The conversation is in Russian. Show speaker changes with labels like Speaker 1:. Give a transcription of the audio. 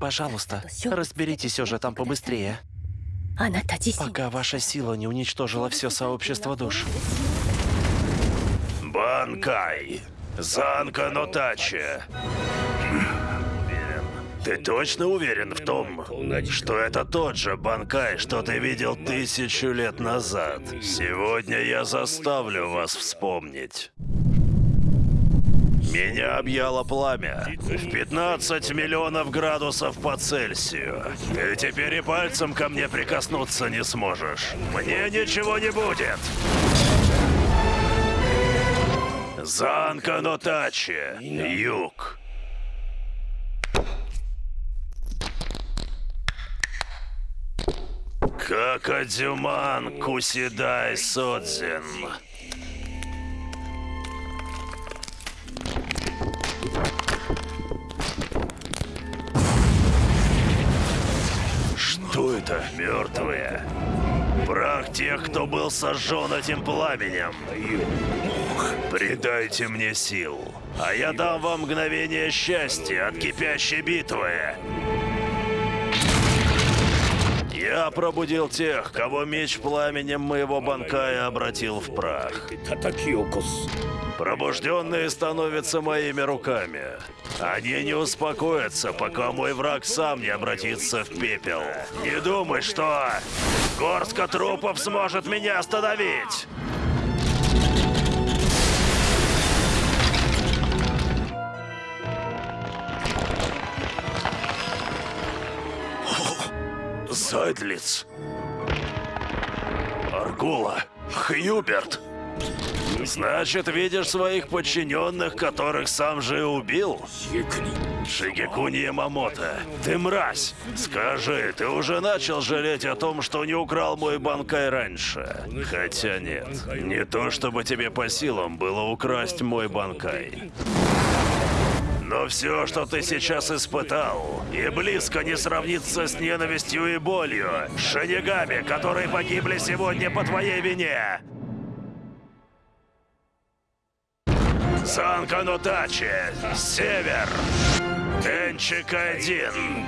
Speaker 1: Пожалуйста, разберитесь уже там побыстрее. Пока ваша сила не уничтожила все сообщество душ.
Speaker 2: Банкай! Занка Нотачи! Ты точно уверен в том, что это тот же Банкай, что ты видел тысячу лет назад? Сегодня я заставлю вас вспомнить. Меня объяло пламя в 15 миллионов градусов по Цельсию. Ты теперь и пальцем ко мне прикоснуться не сможешь. Мне ничего не будет. Занка Нотачи, юг. Какадюман Кусидай Содзин. Это? Мертвые. Прах тех, кто был сожжен этим пламенем. Придайте мне сил, а я дам вам мгновение счастья от кипящей битвы. Я пробудил тех, кого меч пламенем моего банкая обратил в прах. Пробужденные становятся моими руками. Они не успокоятся, пока мой враг сам не обратится в пепел. Не думай, что горстка трупов сможет меня остановить! Зайдлиц. Аргула. Хьюберт. Значит, видишь своих подчиненных, которых сам же и убил? Шигекуни Ямамото, ты мразь! Скажи, ты уже начал жалеть о том, что не украл мой банкай раньше? Хотя нет, не то чтобы тебе по силам было украсть мой банкай. Но все, что ты сейчас испытал, и близко не сравнится с ненавистью и болью шинигами, которые погибли сегодня по твоей вине. Санка Нотачи, Север, Денчик один.